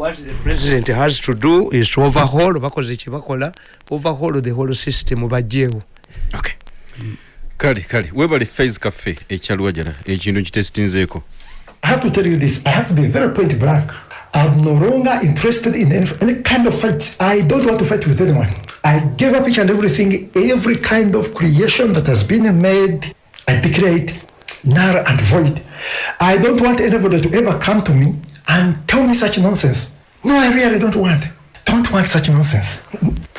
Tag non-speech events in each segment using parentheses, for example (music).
what the president has to do is to overhaul bakoze kyebakola overhaul the whole system bajjeewo okay. kale kale webale fais cafe ekyalwa jala ekintu kitesitinzeeko i have to tell you this i have to be very point blank. I'm no longer interested in any, any kind of fight. I don't want to fight with anyone. I gave up each and everything every kind of creation that has been made i declare it null and void. I don't want anybody to ever come to me and tell me such nonsense no i really don't want don't want such nonsense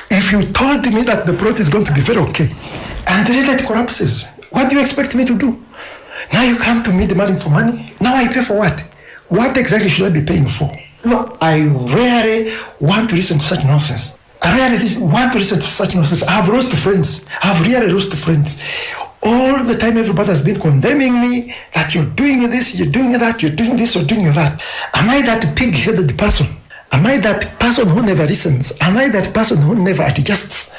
if you told me that the plot is going to be very okay and the it collapses. What do you expect me to do? Now you come to me demanding for money. Now I pay for what? What exactly should I be paying for? No, I rarely want to listen to such nonsense. I rarely want to listen to such nonsense. I have lost friends. I have really lost friends. All the time, everybody has been condemning me that you're doing this, you're doing that, you're doing this, you're doing that. Am I that pig headed person? Am I that person who never listens? Am I that person who never adjusts?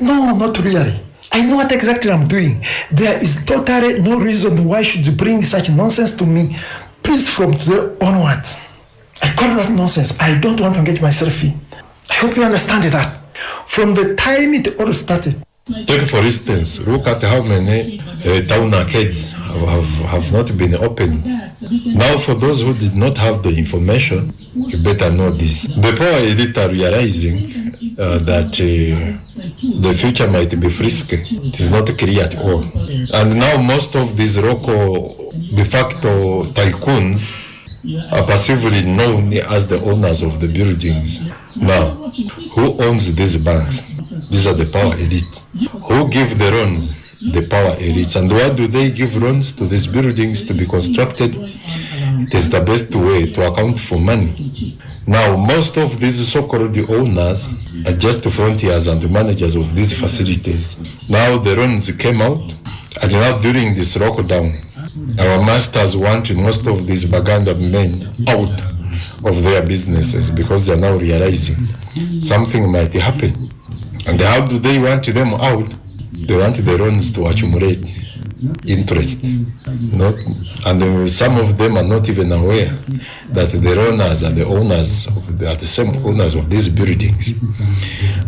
No, not really. I know what exactly I'm doing. There is totally no reason why should you bring such nonsense to me. Please, from today onwards, I call that nonsense. I don't want to engage myself in. I hope you understand that. From the time it all started. Take for instance, look at how many uh, town arcades have, have, have not been opened. Now, for those who did not have the information, you better know this. The power elite are realizing uh, that uh, the future might be frisky. It is not clear at all. And now most of these local de facto tycoons are passively known as the owners of the buildings. Now, who owns these banks? These are the power elite. Who give the loans? The power elites. And why do they give loans to these buildings to be constructed? It is the best way to account for money. Now, most of these so-called owners are just frontiers and the managers of these facilities. Now the loans came out, and now during this lockdown, our masters want most of these Baganda men out of their businesses because they are now realizing something might happen. And how do they want them out? They want the loans to accumulate interest. Not, and some of them are not even aware that the owners are the owners, the, are the same owners of these buildings.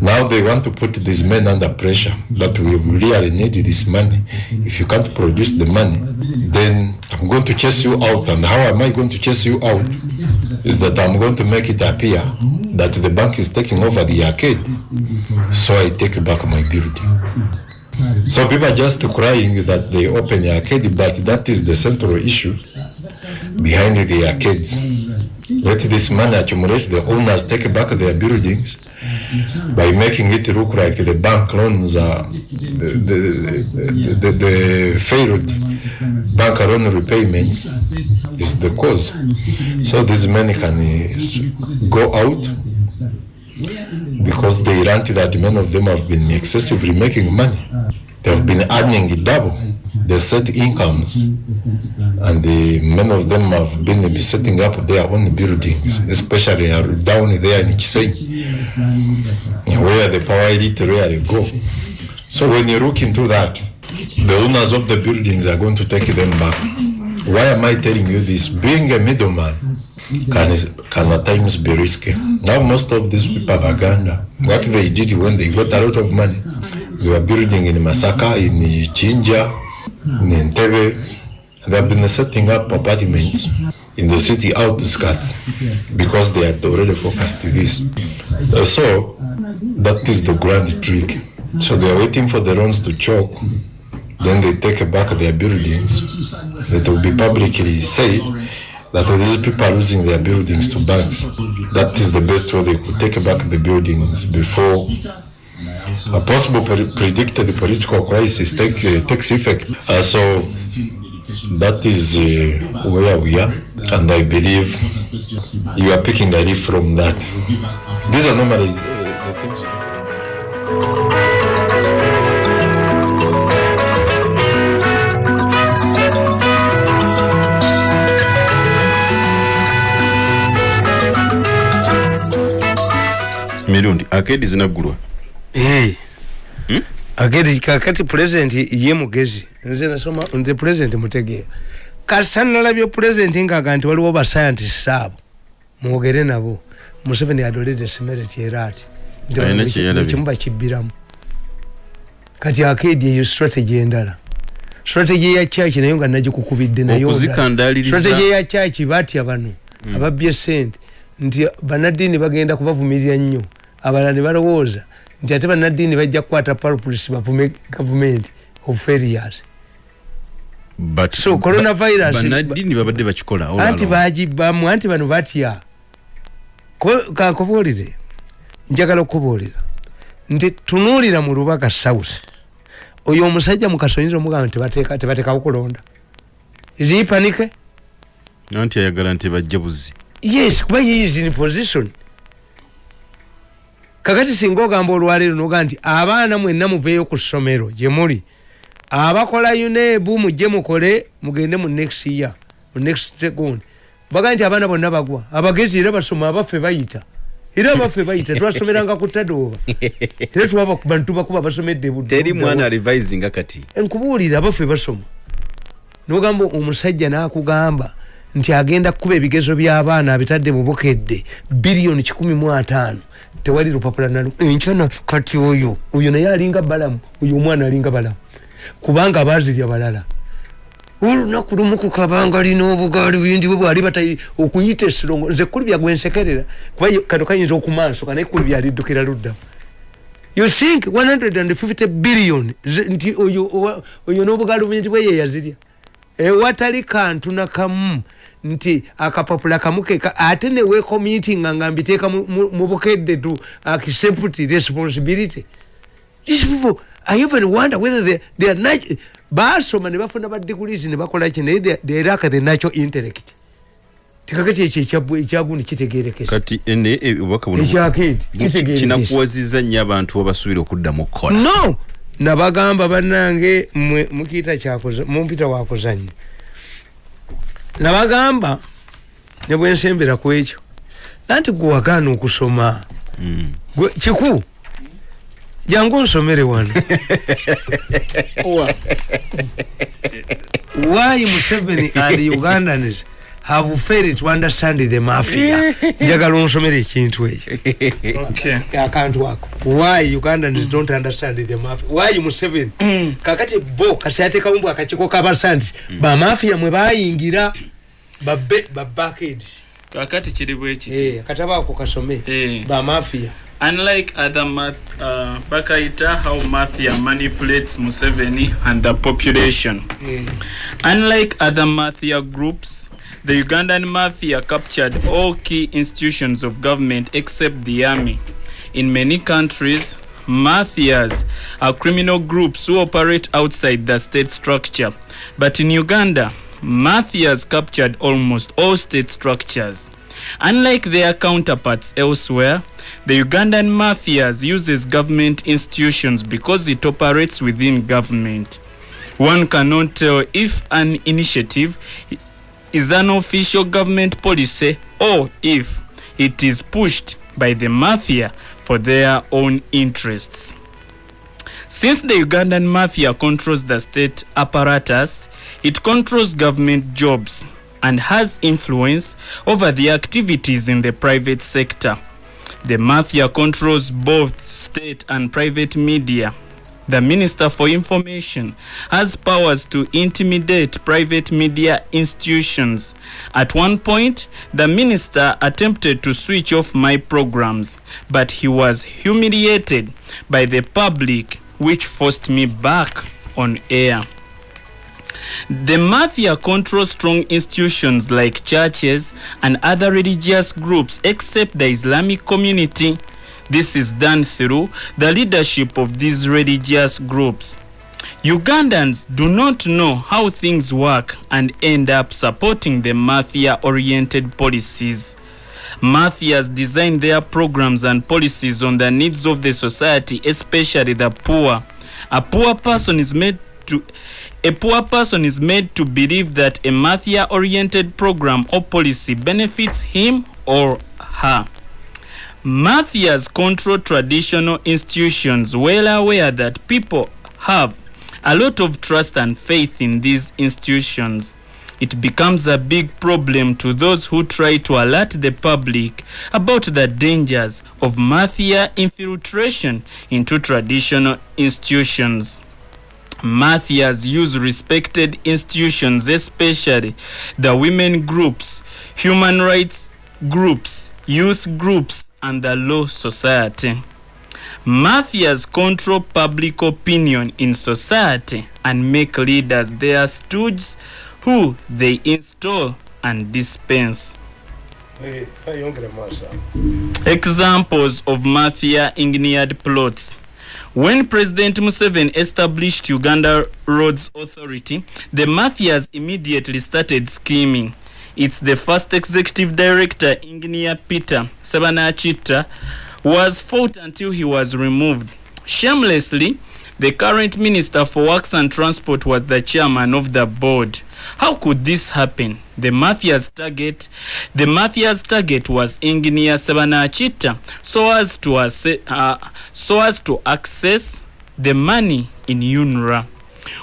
Now they want to put these men under pressure that we really need this money. If you can't produce the money, then I'm going to chase you out. And how am I going to chase you out? Is that I'm going to make it appear that the bank is taking over the arcade. So I take back my building. So people are just crying that they open the arcade, but that is the central issue behind the arcades. Let this money accumulate, the owners take back their buildings by making it look like the bank loans are the, the, the, the failed bank loan repayments is the cause. So these money can go out because they learned that many of them have been excessively making money. They have been earning double their set incomes, and the, many of them have been setting up their own buildings, especially down there in Kisei, where the power elite rarely go. So when you look into that, the owners of the buildings are going to take them back. Why am I telling you this? Being a middleman can, can at times be risky. Now most of these people are Uganda. What they did when they got a lot of money, they were building in Masaka, in Chinja, in Entebbe. They have been setting up apartments in the city outskirts because they had already focused this. Uh, so that is the grand trick. So they are waiting for the loans to choke. Then they take back their buildings. It will be publicly said that these people are losing their buildings to banks. That is the best way they could take back the buildings before a possible pre predicted political crisis take, uh, takes effect. Uh, so that is uh, where we are, and I believe you are picking the leaf from that. These are normally uh, the things. Mirundi akedi zinaggulwa. Hey. hmm? akedi kakati pulezidenti ye mugezi. Nze nasoma nze pulezidenti mutegeera kasa nalabye pulezidenti ngaaga nti waliwo basayantisi abo mwogere nabo. Museveni adolede semereti era ati Nti Alina bano kye yalabye. ekimu bakibbiramu kati akeedi eyo strategy endala. Strategy eya chaki nayo nga nagikukubidde nayo Okuzikandaaliriza- strategy eya chaki batya bano ababbye sente nti banaddiini bagenda kubavumirira nnyo abalala ne balowooza nti ate banaddiini bajja kukwata palpulisi bavume gavumenti of failures But- So, coronavirus- ba- bannaddiini babadde bakikola all anti bano batya? Kankubuulire njagala okubuulira nti tunuulira mu lubaga south. Oyo omusajja mukasonyera omugamba nti tebateeka- tebatekawo kulonda zipanike anti ayagala nti bajje buzzi. Yes kuba he is in position kakati singa ogamba olwaleero noga nti abaana mwenna muveeyo ku ssomero gye muli abakola unebu mujje mukole mugende mu next year mu next gundi baga nti abaana bonna bagwa abagezi era basoma abaffe bayita. Era abaffe bayita twasomeranga ku tadooba (laughs) era twabakuba nitubakuba basomedde budde- teri budde- mwana revisinga kati enkubuulira abaffe basoma. Nogamba omusajja nakugamba nti agenda kukuba ebigezo by'abaana abitadde mu bukedde biliyoni kikumi mu ataano tewali lupapula nalu enkyana kati oyo oyo naye alinga balamu oyo omwana alinga balamu. Kubanga bazirya balala. Olunaku lumu kukabanga lina obugaali bindi bwe bwali batayi okuyita esirongo nze kuli byagwensekerera kuba kano kayinza okumansuka naye kuli byaliddukira luddamu. You think 150 billion nti oyo n'obugaali bwingi bwe ye yazirya. Ewatali kantu nakamu nti akapapula kamu keka ate newekomitinga nga mbiteeka mu- bukedde to accept responsibility. These people i even wonder whether they, they are nat- basoma ne bafuna ba degrees ne bakola ki naye they- lack the natural intellect. Tikakati ekyo ekyagundi kitegerekesa kati ene e, obubaka buno ekyakeedi bu- kitegerekesa kinakuwaziza nnyo abantu abasuubira okuddamu okukola no! Nabagamba bannange mukiyita mumpita wakuzanya nabagamba ne bwensembera ku ekyo. Anti gwe wagaana okusoma? Mm. Gwe- kiku? Jangu onsomere wano. Why museveni and ugandans have failed to understand the mafia (laughs) njagala onsomere ekintu ekyo. (laughs) Okay. akantu ako why ugandans don't understand the mafia? Why museveni? Kakati bo kasi atekamu bw akakiko kabasa nti bamafia mwe bayingira babe babakedi kakati kiri bwe kiti. Akatabo ako kasome. Eh. bamafia unlike other math, uh, bakaita how mafia manipulates museveni and the population Unlike other mafia groups, the Ugandan mafia captured all key institutions of government except the army. In many countries, mafias are criminal groups who operate outside the state structure. But in Uganda, mafias captured almost all state structures. Unlike their counterparts elsewhere, the Ugandan mafias uses government institutions because it operates within government. One cannot tell if an initiative is an official government policy or if it is pushed by the mafia for their own interests. Since the Ugandan mafia controls the state apparatus, it controls government jobs and has influence over the activities in the private sector. The mafia controls both state and private media. The Minister for Information has powers to intimidate private media institutions. At one point, the minister attempted to switch off my programs, but he was humiliated by the public, which forced me back on air. The mafia controls strong institutions like churches and other religious groups except the Islamic community. This is done through the leadership of these religious groups. Ugandans do not know how things work and end up supporting the mafia oriented policies. Mafias design their programs and policies on the needs of the society, especially the poor. A poor person is made to a poor person is made to believe that a mafia oriented program or policy benefits him or her. Mafias control traditional institutions well aware that people have a lot of trust and faith in these institutions. it becomes a big problem to those who try to alert the public about the dangers of mafia infiltration into traditional institutions. Mafias use respected institutions, especially the women groups, human rights groups, youth groups, and the law society. Mafias control public opinion in society and make leaders their stooges who they install and dispense. Examples of mafia engineered plots. When President Museveni established Uganda Roads Authority, the mafias immediately started scheming. It's the first executive director, engineer Peter Sebanachita, was fought until he was removed. Shamelessly, the current Minister for Works and Transport was the chairman of the board. How could this happen? The mafia's target, the mafia's target was engineer Sebanachita, so as to asse- uh, so as to access the money in UNRWA.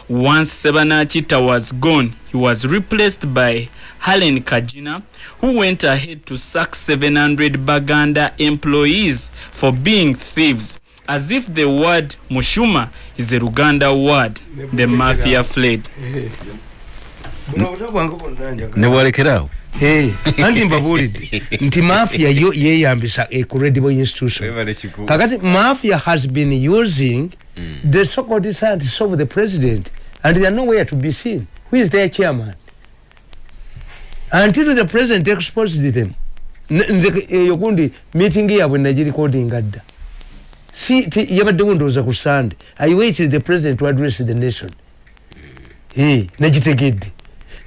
Once Sebanachita was gone, he was replaced by Helen Kajina, who went ahead to sack 700 Baganda employees for being thieves, as if the word Mushuma is a Luganda word. The mafia fled. Eh, anti mbabuulidde nti mafia yo yeyambisa a credible institution kakati mafia has been using the so-called scientists of the president and they are nowhere to be seen who is their chairman until the president exposed them nze eyo gundi meeting yaabwe nagirikodinga dda si ti- yabaddewo ndowooza ku sande i waited the president to address the nation. Eh, nagitegedde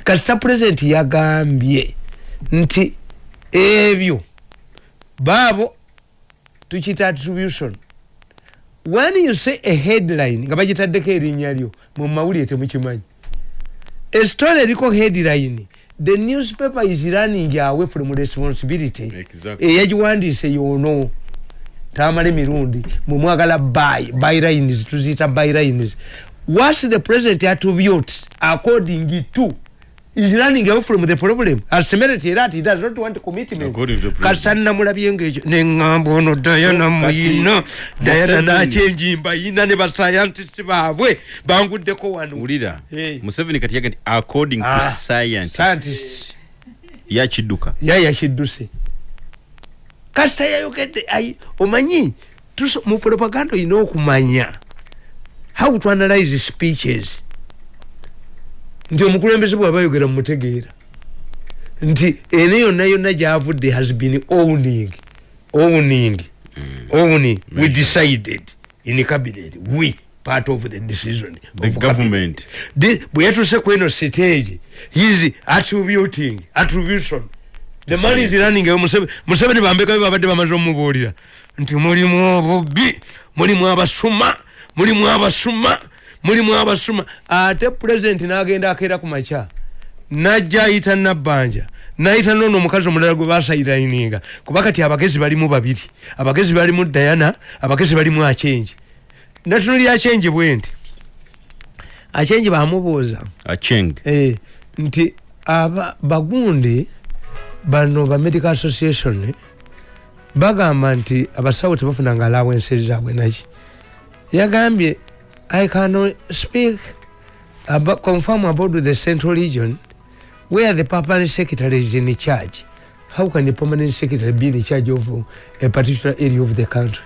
kasita president yagambye nti ebyo baabo tukiyita attribution. When you say a headline nga bagitaddeko erinnya lyo mu mawulire temukimanyi. A story eriko headline the newspaper is running away from responsibility. Exactly. eyagiwandiise yoono tamala emirundi mwemwagala by bylines tuziyita bylines whats the president attribute according to is running away from the problem. Asemerity era ati does not want commitment. To kasita namulabye ngaekyo neŋŋamba ono dayana muyina dayana Museveni- nakyenjimba yina ne bascientist baabwe banguddeko wano. Wulira Eh. museveni kati yaga nti according to Ah, science scientist. Yakidduka yaya kidduse kasita yayogedde ai omanyi? Mu propaganda olina okumanya. How to analyze speeches? Nti omukulembeze bwaba ayogera mumutegeera nti eno yonna yonna gyavudde has been owning owning owning. We decided in cabinet we part of the decision the of government. Bwe yatuse ku eno stage his attributing attribution the man is running away. Museve- museveni bambeka babadde bamaze omubuulira. Nti mulimu obubbi mulimu abasuma mulimu abasuma mulimu abasuma. Ate pulezidenti n'agenda akeera ku makya. Najja ayita nabbanja. Nayita noono omukazi omulala gwe basayirayininga kuba kati abagezi balimu babiri. Abagezi balimu dayana abagezi balimu achenji natunuli achenji bwe nti? Achenji bamubuuza acheng eh, nti aba bagundi bano ba medical association bagamba nti abasawo tebafunanga alawensi zaabwe naki. Yagambye i can speak about, confirm about the central region where the permanent secretary is in charge. How can the permanent secretary be in charge of a particular area of the country?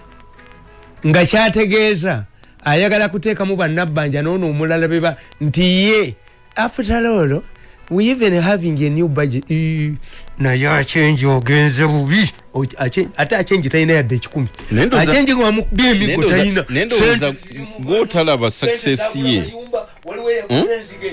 Nga kyategeeza ayagala kuteekamu bannabbanja noono omulala beba nti ye after all we even having a new budget naye achenji ogenze bubi ate achenji talina yadde ekikumi Naye ndowooza- achenji wamukubya emigo talina naye ndowooza gwotalaba success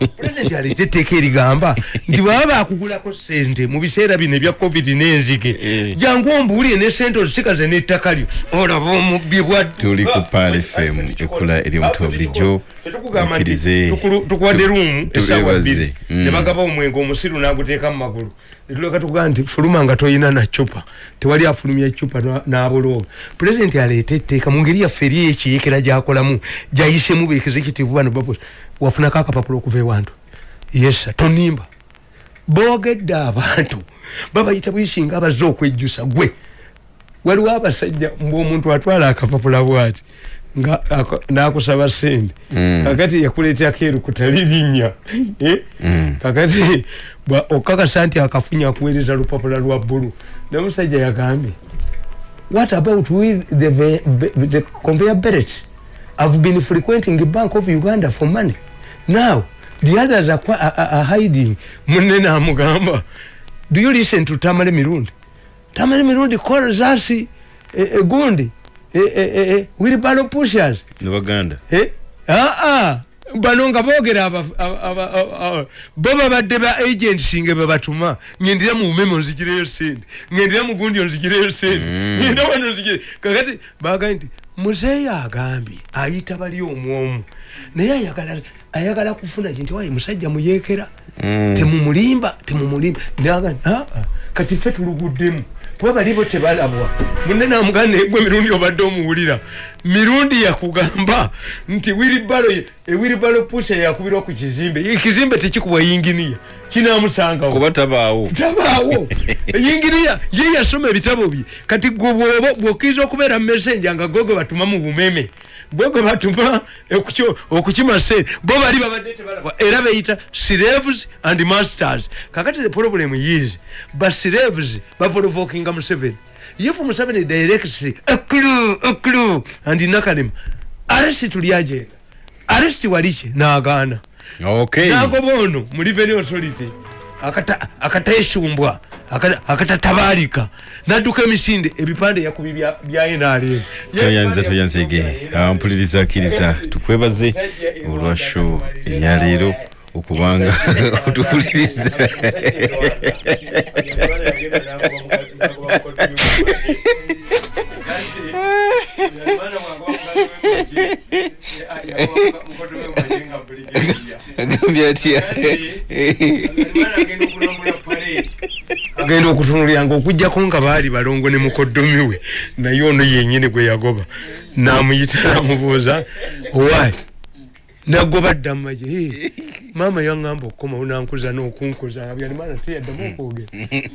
ye pulezidenti aleeta etteeka erigamba nti baba bakugulako sente mu biseera bino ebya covid n'enzige. Eh. jangu ombuulire ne sente ozisikaze n'ettaka lyo. Olaba omubbi bwadde Tuli ku Pal FM, ekula eri omutuba bulijjo. Mukkirize. tukuwadde ruumu esaawa bbiri. Mm. ne bagaba omwenge omusiru n'aguteeka mu magulu netuleka tugaa nti fuluma nga toyina na cupa tewali afulumya cupa na- n'abulooba pulezidenti aleeta etteeka mu ngeri yaffe eri ekiyekera gyakolamu gyayisemu beexecutive bano babos wafunako akapapula okuva ewantu yesa tonimba boogedde abantu babayita bwishinga abazze okwejjusa gwe? Waliwo abasajja mbwomuntu atwala akapapula bwati nga nakusaba sente kakati yakuletea keru kutalivinya. (laughs) Eh? kakati bwa- okakasa nti akafunya akuweereza lupapula lwa bbulu nomusajja yagambye what about with the, be- the conveyor belt? I've been frequenting bank of uganda for money. Now the others are, are, are hiding. Munne namugamba do you listen to tamale mirundi? Tamale mirundi calls us a, eh, gundi eh, eh, eh, eh, wilbaro pushers. Ne baganda Eh? aa bano nga boogera bo babadde ba agents nga bebatuma ngendera mu bumeme onzigireyo sente. Ngendera mu gundi onzigireyo sente. Ngenda wano onzigire kakati bagaye nti muzeeyo agambye ayita bali omwomu naye ayagala ayagala kufuna ki nti waye musajja muyeekera. Temumulimba temumulimba. Naga aa kati ffe tuluguddemu kuba balibo tebalabwa munne namuganda egwe mirundi obadde omuwulira. Mirundi yakugamba nti wiribalo ewiribalo pusa yakubirwa ku kizimbe. Ekizimbe tekikubwa yinginiya kinamusangawo kuba tabaawo. Tabaawo. (laughs) Yingiriya ye yasoma ebitabo bye kati gwe bwoba bwokiriza okubeera mumesenja nga gwe gwe batuma mu bumeme gwe gwe batuma okukima sente bo bali babadde tebalabwa era beyita slaves and masters. Kakati the problem is ba slaves baprovokinga museveni. If museveni directs a clue a clue and nakalema arrest tulyagenda arrest waliki nagaana. okay nagoba ono mu revenue authority. Akata- akataesumbwa akata- akatatabalika nadduka emisinde ebipande yakubi bya- nrm toyanza toyanzege ampuliriza akkiriza tukwebaze olwa show. eyaleero okubanga otuwuliriza agambye atya agenda okutunulyanga okugjako nga baali balongo ne mukoddomi we naye ono yenyini gwe yagoba. Namuyita namubuuza owaayi nagoba dda mumaje "Hey, maama yaŋŋamba okukomawo nankuza n'okunkuza. Abyalimana teyaddamu okwogera.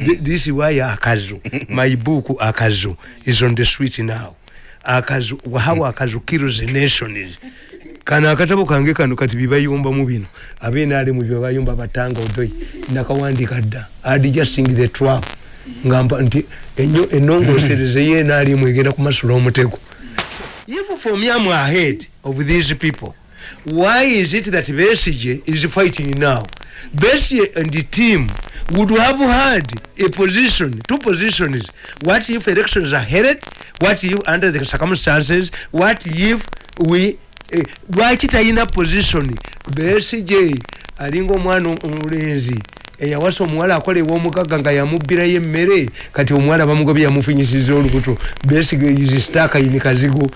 Thi- this why akazu my book akazu is on the street now. Akazu how akazu kills nations kano akatabo kange kano kati bibayumbamu bino. Abenaalemu byebayumba batanga odoi nakawandika dda. Adjusting the trap. Ngamba nti enyo- enongosereze yenaalemu egenda kumasula omutego. Even from yam ahead of these people why is it that Besigye is fighting now? Besigye and the team would have had a position two positions. What if elections are held? What if under the circumstances? What if we eh, lwaki talina position? Besigye alinga omwana omulenzi eyawasa omuwala akola ew'omugagga nga yamubbirayo emmere. Kati omuwala bamugobye yamufinyisiza olubuto. Besigye is stuck in kazigo.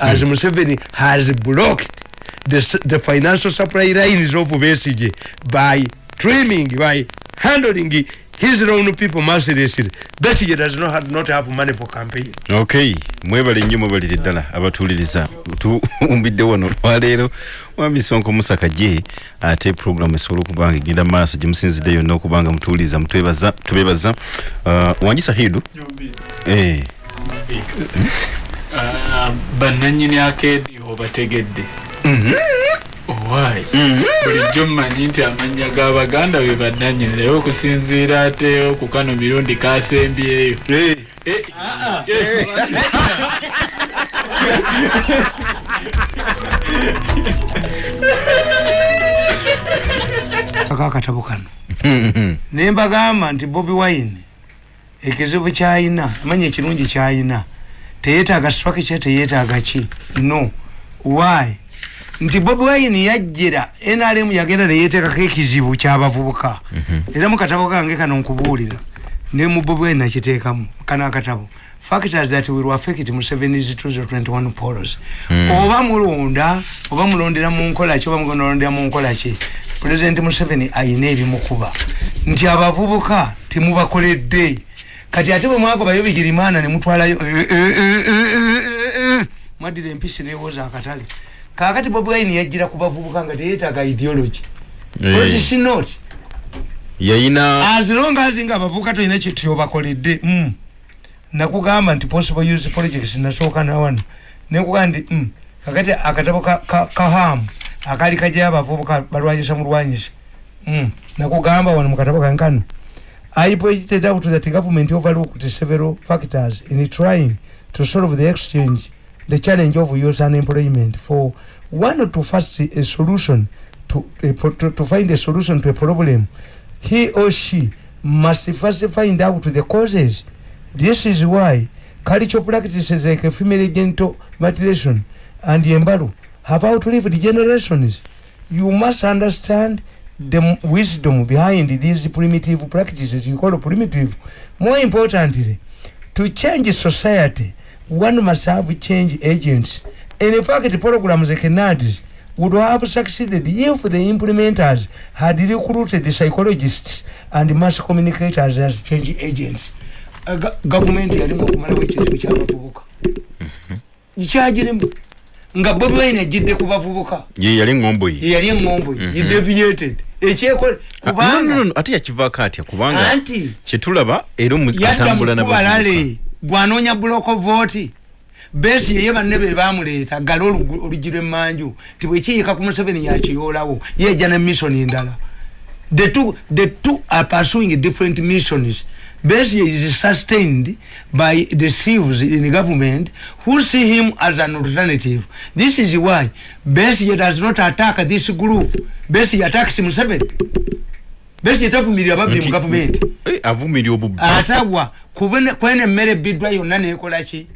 As Museveni has blocked the, the financial supply lines of Besigye by trimming, by handling his own people mercilessly. Besigye does not have, not have money for campaign. okay mwebale nnyo mwebalire ddala abatuwuliriza tuwumbidde wano olwaleero mwami sonko musaka gye ate programu esobola okuba nga egenda maaso gye musinzidde yonna okuba nga mutuwuliriza mutwebaza tubebaza. Uh, wanjisa hidu? Eh, Ah, bannanyini akeedi obategedde owaayi bulijjo mmanyi nti amannya g'abaganda be bannanyini naye okusinziira ate ku kano mirundi kasembyeyo eh. Eh, akakatabo kano. Naye mbagamba nti bobi wine ekizibu kyayina amanya ekirungi kyayina teyetaaga structure teyetaaga ki? No. Why nti bobi wine yajjira nrm yagenda neyeteekako ekizibu kyabavubuka era mu katabo kange kano nkubuulira ne mu bobi wine nakiteekamu kano akatabo factors that will affect Museveni's 2021 polls oba mulonda oba mulondera mu nkola ki oba mulondera mu nkola ki president museveni ayina ebimukuba nti abavubuka temubakoledde kati ate bwe eh, eh, eh, eh, eh, eh, mwaddira empisi newoza akatale kakati bobi wine yajjira ku bavubuka nga teyetaaga ideology. What is she not? yayina as long as nga abavubuka tolina kyetyobakoledde mm. nakugamba nti possible use projects nasooka nawano nekugamba nti mm. kakati akatabo ka, ka, kahamu akali kajyayo abavubuka balwanyisa mulwanyisa mm. nakugamba wano mukatabo kankano I pointed out that the government overlooked several factors in trying to solve the exchange, the challenge of youth unemployment. For one to first a solution to, to find a solution to a problem, he or she must first find out the causes. This is why cultural practices like female genital mutilation and embalo have outlived generations. You must understand the wisdom behind these primitive practices you call primitive. More importantly, to change society, one must have change agents. And in fact, programs like NADS would have succeeded if the implementers had recruited psychologists and mass communicators as change agents. Uh, go- government yalimu okumalawo ekizibu kyabavubuka. Kyagirimu nga bobi wine ajidde ku bavubuka. Ye yali ngombo ye yeyali eŋŋombo ye deviated. Ekyekole Ah, no, no, no, kubanga no, ate yakivaako atya? Kubanga anti kyetulaba era omu- yadda atambula mukubalale gwanoonya buloko vooti besi yeye banne be bamuleeta gale olugu- oluggi lwemmanju ti bwekiyiika ku museveni yakiyoolawo yeejja ne mission endala the two, the two are pursuing different missions Besigye is sustained by the thieves in the government who see him as an alternative. This is why Besigye does not attack this group. Besigye attacks Museveni. Besigye tavumirira babbi mu gavumenti. Eh, avumirya obubbi atagwa kubene kwene emmere ebbiddwa yonna nekola ki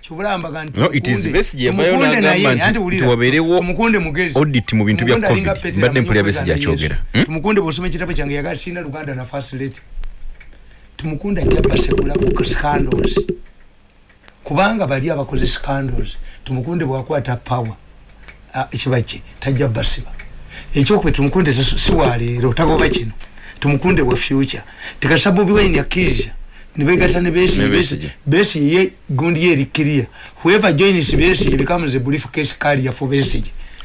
kibulamba No, it is Besigye yavayo n'agamba nti tiwabeerewo omukunde mugezi audit mu bintu bya COVID. Mpulira amanyi Besigye okwegana akyogera. Yesu. Hmm? tumukunde bwosoma ekitabo kyange yagala kirina luganda na fasileti tumukunde ajja basekula ku scandals kubanga bali abakoze scandals tumukunde bwakwata power ah, ekibaki tajja basiba ekyokuba tumukunde tas- si waleero tagoba kino. Tumukunde bwa future. Ne Ne Besigye. besi besi ye gundi ye erikiria whoever joins besi becomes a briefcase carrier for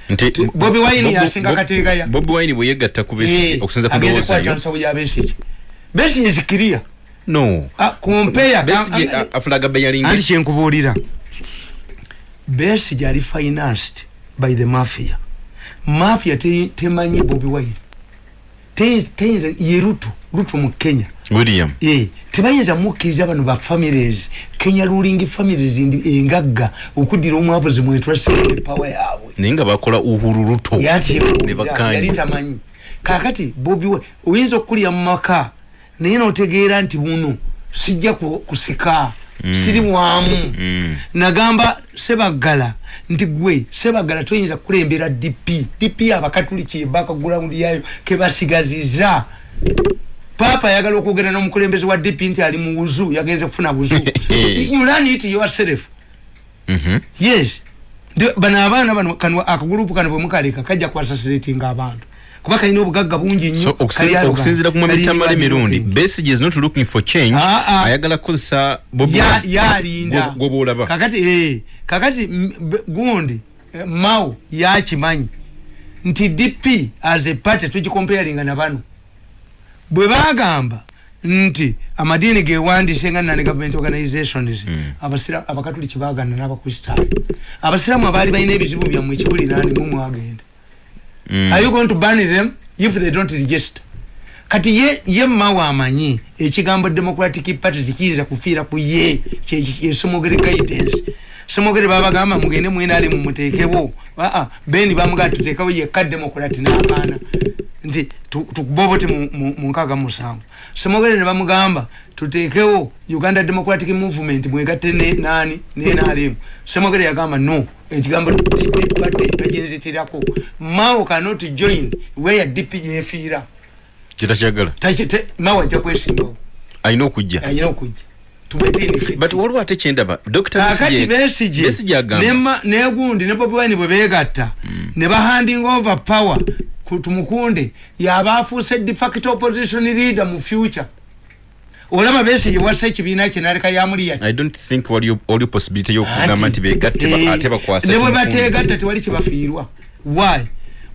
nti Ti- Bobi Wine Bob- yasinga Bob- kateegaya. bobi wine bwe yegatta ku Besigye Eh, okusinza ku agenze ndowooza kukwata yo. nsawo ya Besigye. Besigye zikiria no. Compare Besigye am- am- a- afulaga beyalingi anti kyenkubuulira. Besigye ali financed by the mafia mafia te- temanyi Bobi Wine. Te- teyinza ye rutu rutu mu Kenya. William. Eh, tebayinza mukkiriza bano ba families. Kenya ruling families ndi- engagga okuddira omwavuzi mu interest power yaabwe. Naye nga bakola uhuru ruto. Yali tamanyi. Kakati bobi we oyinza okukulya mu maka naye notegeera nti buno sijja ku- kusika siri wamu. Mm. nagamba sebaggala nti gwe sebaggala toyinza kukulembera dp dp abakatuliki bakagulaundi yayo kebasigaziza papa ayagala okwogera n'omukulembeze wa dp nti ali mu wuzu yagenze kufuna buzu. (laughs) You learn it yourself Mhm. yes. Bano abaana bano kano akagulupu kano bwemukaleka kajja kwasasiratinga abantu kuba kalina obugagga bungi nnyo. Okusinziira ku mwami kali tamale Uganda mirundi looking. besigye is not looking for change. Ah, ah. ayagala kukozesa yalinda. Bwolaba. Kakati eh, kakati gundi eh, mao yakimanyi nti dp as a party tugikompeyalinga na bano. Bwe bagamba nti amadiini gewandise nga nani government organizations abasira- abakatuliki bagana n'abakristaayo. Abasiraamu abaali balina ebizibu byammwe ekibuli nani mu mwagenda Mm. are you going to ban them if they don't register? Kati ye, ye mawe amanyi ekigambo democratic party tikiyinza kufiira ku ye yesomogere guidance. Somogere babagamba mugende mwenale mumuteekewo aa bendi bamugaa tuteekawo yekka democrat n'akaana nti tu- tukubobote mu- nkaaga mu musanvu. Somogere ne bamugamba tuteekewo uganda democratic movement mwegatte nani nenalemu somogere yagamba no ekigambo DP party taginzitirako mao cannot join where dp yefiira kitakyagala mawe ajja kwesimbawo. Alina okujja. Ayina okujja. But waliwo ate kyendaba? Kakati nema- negundi ne bobi wine bwe begatta ne bahanding over power ku tumukunde yaba afuuse de facto opposition leader mu future olaba besije wassa ekibiina kye naleka possibility y'okugamba nti begatte bakwasa. Ne bwe bategatta tewali kibafiirwa why?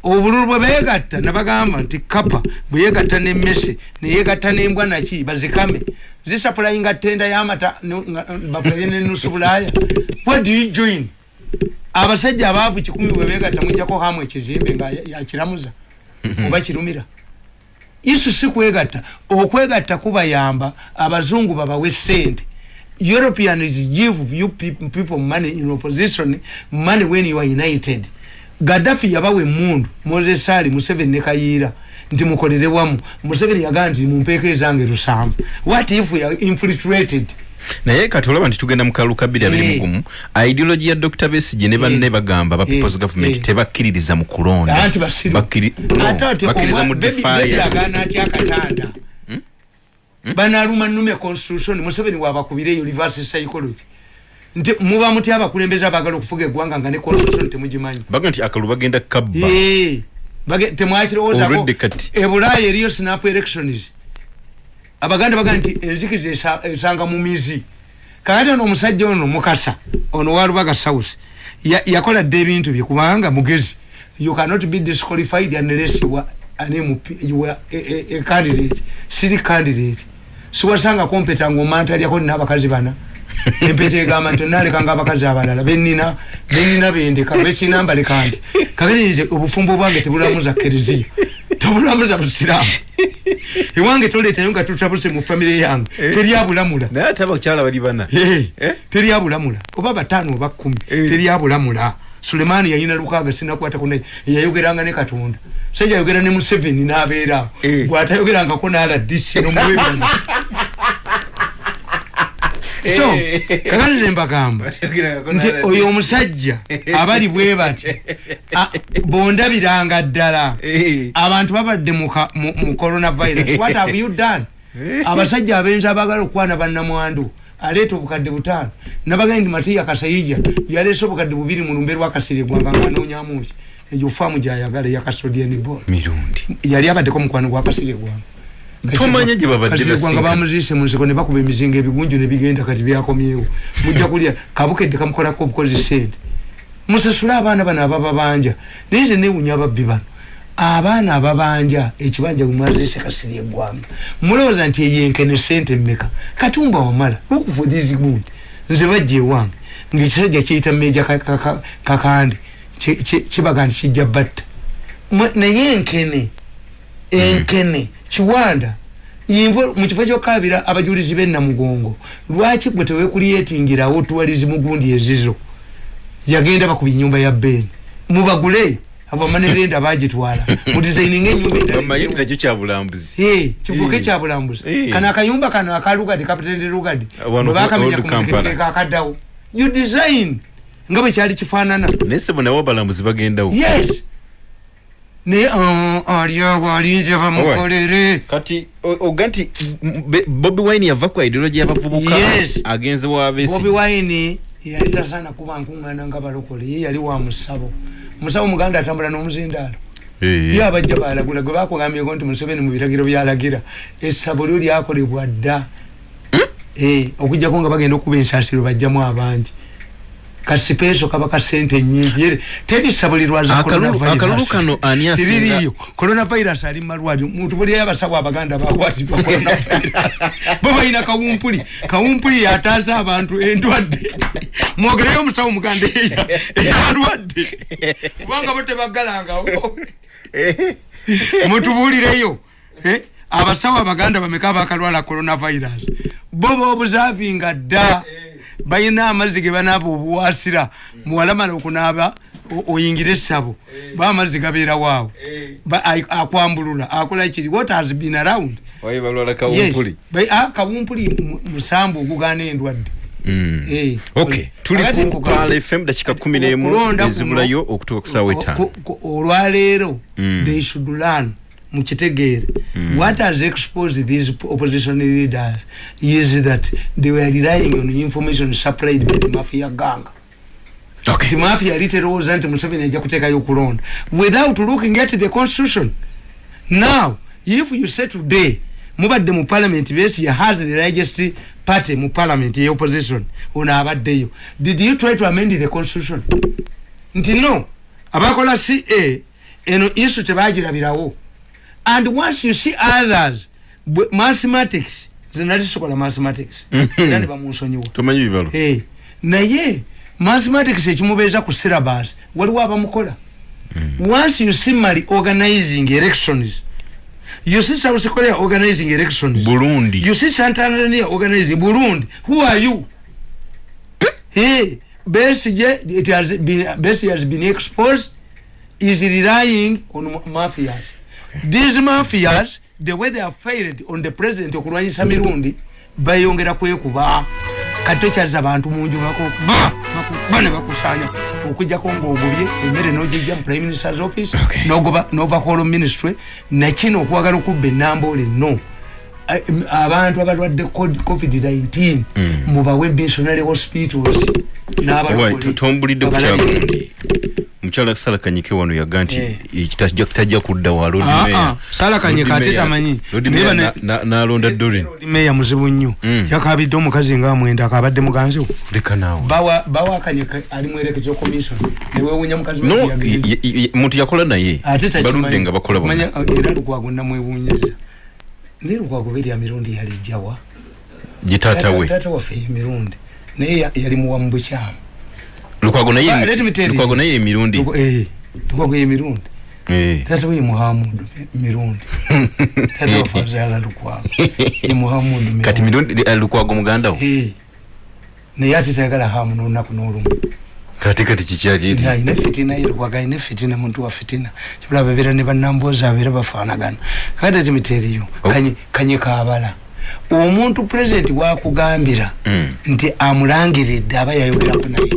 Obululu bwe beegatta nabagamba nti kapa bwe yeegatta nemmese neyeegatta nembwa naki bazikame. Zisapulayinga tenda y'amata bafulaye nenusu bulaaya. What do you join? Abasajja abaavu kikumi bwe beegatta mujjako hamu ekizimbe nga ya- yakiramuza (laughs) oba kirumira isu si kwegatta. Okwegatta kubayamba abazungu babawe sente europeans give you peop- people money in opposition money when you are united. Gaddafi yabawa emundu moses ali museveni ne kayiira nti mukolere wamu. Museveni yagamba nti mumpeeko ezange lusanvu what if we are infiltrated naye kati olaba nti tugenda mu kalulu kabiri abiri Eh. mugumu ideology ya dr besige ne banne Eh. bagamba ba peoples Eh. government Eh. tebakkiririza mu kulonda. Anti basiru. Bakkiri- no, ate ate bakkiriza mu omwa- baby- baby defiance. agaana atya akatanda. Banaluma nume constitution museveni wabakubireyo reverse psychology. Nti muba muti abakulembeze abagala okufuga eggwanga nga ne constitution temugimanyi. Baga nti akalulu bagenda kabba. Temwakirowoozako ebulaaya eriyo snap elections abaganda baga nti enzikiza esa- esanga mu mizi. Kakati ono omusajja ono mukasa ono walubaga south ya- yakola dde ebintu bye kubanga mugezi. You cannot be disqualified unless you are MP, you are a, a, a candidate siri candidate. Siwasanga kompeta ngaomantalyako nina abakazi bana (laughs) empeta egamba nti onalekanga abakazi abalala benina benina bendeka bekinamba leka nti kakati nze obufumbo bwange tebulamuza kereziya tebulamuza busiraamu ewange toleetayo nga tutabuse mu famire yange teryabulamula naye ate abakyala bali bana. Eh, Eh? teryabulamula oba bataano oba kumi Eh. teryabulamula sulemaani yayina lukaaga sinakwatako naye yayogeranga ne katonda. Sajja ayogera ne museveni n'abeeraawo Eh. bw'atayogerangako n'aladisi nomuwebana (laughs) so kakati ne mbagamba. (laughs) Nti oyo omusajja (laughs) abali bwe bati a- bondabiranga ddala. Eh. abantu babadde mu coronavirus. (laughs) What have you done? Abasajja abenzi abagala okukwana bannamwandu aleeta obukadde butaano. Nabagaye nti matiya kasayija yaleese obukadde bubiri mu lumbe lwakasiri eggwanga ngaanoonyamuki eyo faamu gyayagala yakasodianibon mirundi. Yali abaddeko mukwano gwa kasiri eggwanga Tomanya gye babadde eggwanga basinkana. bamuziise mu nsiko ne bakuba emizinga ebigunju ne bigenda kati byakomyewo. Mujja kulya. Kabukedde kamukolako obukozi sente. Musasule abaana bano abababanja naye nze newunya ababbi bano. Abaana ababanja ekibanja bwemwaziise kasiri eggwanga. Mulowooza nti eyenkene sente mmeka? Katumba wamala. Okufudizi gundi nze bajja ewange. Ngaekisajja kiyita meja ka- ka- ka- kakandi ki- ki- kibaga nti kijja batta. Naye enkene enkene kiwanda. Yinva mu kifo kyokabira abajulizi bennamugongo lwaki gwe tewekulyetingirawo tuwalizi mugundi ezizo? Yagenda bakuba enyumba ya beni mubagule abamanerenda bagitwala. (laughs) Mudisaininga enyumba nakyo kyabulambuzi Eh, kifuuke kyabulambuzi kano akayumba kano akalugadi kapitende lugadi Wano bwebakamenya Old ku Kampala. muzikiti kakaddawo. You design. Nga bwe kyali kifaanana. Naye sebo nawe abalambuzi bagendawo. Yes naye ah, ali awo alinze bamukolere kati oga nti bobi wine yava ku ideology y'abavubuka agenze wabesi bobi wine yali tasaana kuba nkuŋŋaana nga balokole ye yali wa musabo. Musabo muganda atambula n'omuzindaalo. Ye abajja balagula gwe bakugambyeko nti museveni mu biragiro byalagira essabo lyo lyakolebwa dda. Eh, okujjako nga bagenda okuba ensaasiro bajjamu abangi kasipeeso kaba ka sente nyingi. Yere, teri ssabo lirwaza Akalulu- akalulu kano ani asinga- coronavirus ali mumalwaliro muntu buli abasawo abaganda bakwatibwa coronavirus. (laughs) Bo balina kawumpuli. Kawumpuli yataasa abantu endwadde. (laughs) Mwogereyo omusawo muganda eya- eyalwadde kubanga bo tebaggalangawo. (laughs) Mutubuulireyo eh, abasawo abaganda bameka bakalwala coronavirus? Bo bobuzavinga dda balina amazzi ge banaaba obuwasira muwalamala okunaaba o- oyingire essabo ba amazzi gabeerawo awo Ba- ai- akwambulula akola kiri what has been around? Kawumpuli Ba- ah, musambu ogugaana endwadde. Eh, olwaleero Mm. they should learn mukitegeere what has exposed these opposition leaders is that they were relying on information supplied by the mafia gang. Ok. nti mafia yali terowooza nti museveni ajja kuteekayo okulonda without looking at the constitution. Now if you say today mubadde mu parliament besigye has the largest party mu parliament ye opposition ono abaddeyo. Did you try to amend the constitution? Nti no. Abakola ca eno isu tebagirabirawo and once you see others mathematics zenalisokola mathematics. (laughs) Era ne bamunsonyiwa. Tomanyi bibalo. Eh, naye mathematics ekimubeeza ku syllabus waliwo abamukola. Once you see mali organizing elections you see south korea organizing elections. Burundi. You see santanzania organizing burundi who are you? Hey besije it has been besije has been exposed is relying on ma- mafias these mafias the way they have failed on the president okulwanyisa mirundi bayongera kwekuba kati tokyaliza abantu munju bakuba bakuba ne bakusanya okujjako ngaogobye emmere nogijja mu prime minister's office nova hall ministry nakino okwagala okubba enamboole no abantu abalwadde cod- covid-19 mubawe missionary hospitals Right, tombulidde ku kyagundi mukyala sala kanyike wano yaga nti Eh. ekitajja tajja kuddawa lord Ah, mayor ah, Sarah Kanyike Lord ate Mayor- tamanyi. Lord Naye Mayor bane- na- na- n'alonda dorin meya muzibu nnyo. Mm. yakabidde omukazi nga amwenda akabadde muganziwo leka naawe. Bawa bawa kanyike ali mwerekezo commission. Newewunya mukazi we no nti yagende. y- y- y- muntu yakola naye. Ate takimanyi. baludde nga bakola bonna. Manya, uh, era lukwago namwewunyiriza naye lukwago beri ya mirundi yalijjawa gye taata we. taata waffe emirundi naye ya- yali muwa mu bukyamu lukwago Ah, naye you. lukwago naye emirundi. Eh, lukwago ye mirundi Eh. taata we ye muhamudu mirundi (laughs) taata waffe azaala lukwago ye muhamudu mirundi. kati mirundi eh, lukwago muganda wo? Eh, naye ate tayagala hamu n'olunaku n'olumu. Kati kati kikyali alina fitina yerwaga alina fitina muntu wa fitina. Kibula babeera ne bannamboozi abeera bafaanagana. Kakati ati miteriyo Oh. kanye- kanye kaabala omuntu pulezidenti wakugambira Mm. nti amulangiridde aba yayogerako naye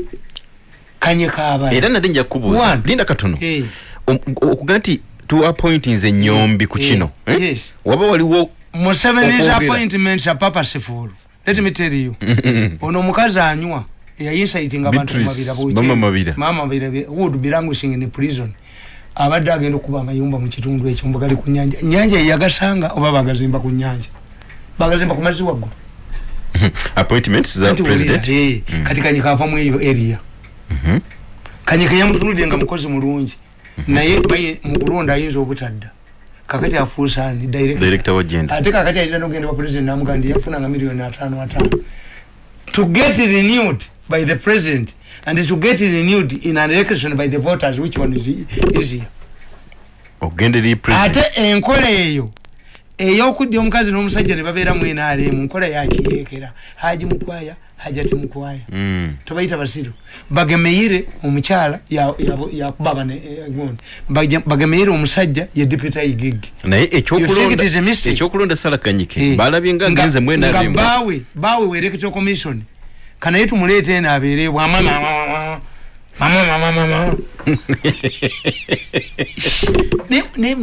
kanye kaabala era nali nja kubuuza linda katono Eh, Om- okuga nti tuappointinze enyombi ku kino eh? waba waliwo Museveni's appointments are purposeful let me tell you. (laughs) Ono omukazi anywa yayinsighting abantu Beatrice, mumabira bukye. Mama Mabira. mama mabira be- would be languishing in prison. Abadde agenda okuba amayumba mu kitundu ekyo mbugali ku nyanja nyanja yeyagasanga oba bagazimba ku nyanja bagazimba ku mazzi waggulu. (laughs) Appointments za president? eh, kati kanyika ava mu eyo area kanyika yamutunudde nga mukozi mulungi. Naye baye- mu kulonda ayinza obutadda. Kakati afuusa ani? Director. director wa gender ate kakati alina nogenda wa president namuga nti yafunanga miliyoni ataano ataano. To get renewed by the president and to get renewed in an election by the voters which one is easier? Ogenda eri president. Ate enkola eyo ey'okudya omukazi n'omusajja ne babeera mu nrm nkola yakiyeekera haji mukwaya hajati mukwaya. Mm. tobayita basiru. Bagemeyire omukyala ya- ya- yakuba bane eh, gundi Baje- bagemeyire omusajja ye deputy igigi naye You think it ekyokulonda is a mistake? ekyokulonda sala kanyike. Eh, balabye nga nga- ngenze mwena nga abemu baawe baawe we electoral commission. Kanaye tumuleete eno abeere bwama mama mama mama mama (laughs) Ne- ne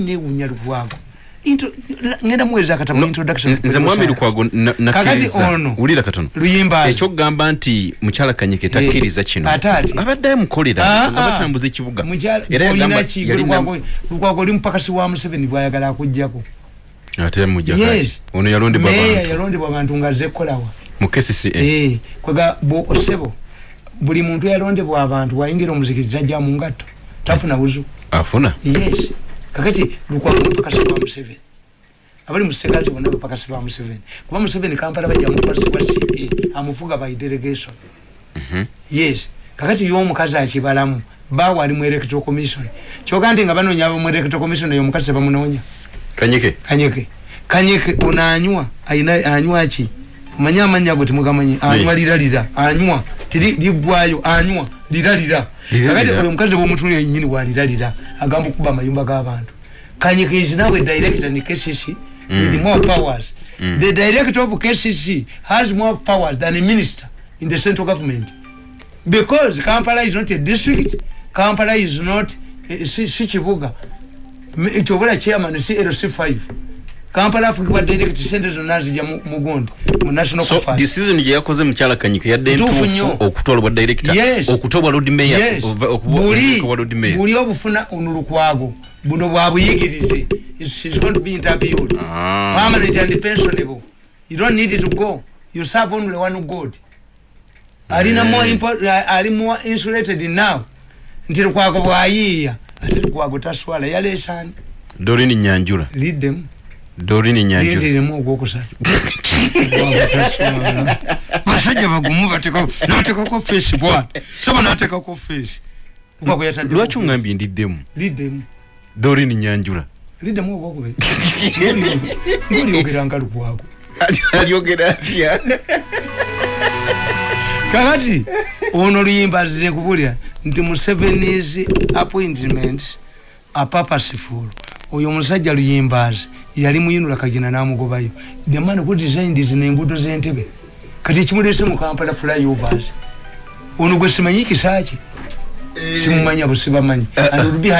ngenda muweza akatamu No, introduction nze- mwami lukwago kakati ono wulira katono luyimbazi ekyokugamba nti mukyala kanyike takkiriza kino. ate ati. abadde amukolera Ah, nga ah. batambuza ekibuga. Era yagamba Lukwago- oli mupakasi wa museveni bwayagala akugjako ate mujja kati Yes. ono yalondebwa meya abantu. yalondebwa abantu nga azze kukolawa mu kcca Eh, kwega bo osebo buli muntu yalondebwa abantu wayingira omuzikiti tajja mu ngatto. Tafuna buzu afuna? Yes kakati lukwago mupakasi wa museveni. Abali musegazi bonna bapakasi ba museveni. Kuba museveni kampala bajja mutwasibwa ca amufuga by delegation. Yes. Kakati yomukazi akibalamu bawe ali mu electoral commission. Kyoga nti nga banoonya mu electoral commission eyo omukazi tebamunoonya. Kanyike kanyeke. Kanyeke ono anywa anywa ki? Omanyi amanya ago temugamanyi. Anywa liralira anywa. Tiri liggwayo anywa liralira. Kakati oyo omukazi bwomutuli enyini waliralira agamba okuba amayumba g'abantu. Is now a director in kcc with more powers. The director of kcc has more powers than a minister in the central government. Because kampala is not a district kampala is not eh, si kibuga kyobula chairman si lc5 kampala afugibwa direct sente zonna zijja mu- mugundi mu national so decision gye yakoze mukyala kanyike yadde Ntuufu nnyo. okutwalibwa director Yes. okutobwa lord mayor Yes. buli buli obufuna ono lukwago buno bwabuyigirize She's going to be interviewed. Ah. permanent and pensionable. You don't need to go. You serve only one god. Alina more impo- ali more insulated now. Nti lukwago bwayiiya ate lukwago taswala yaleesani. Dorini nyanjula. Liddemu dorini nyanjula linziremu ogwokusatu (laughs) basajja bagumu batekako natekako fesi bwati saba natekako fesi lukwago yatadde lwaki oŋambye ndiddemu? Liddemu dorini nyanjula. Liddemu ogwokubiri. (laughs) Ngolyogeranga lukwago. Alyogera atya? Kakati ono luyimba zire kubulya nti musevenis appointment apapasiful oyo omusajja luyimbazi yali muyinula kagina namugobayo. The man who designed zino enguudo z'entebe kati ekimulese mu kampala flyovers. Ono gwe simanyi kisaki simumanya busibamanyi. And will be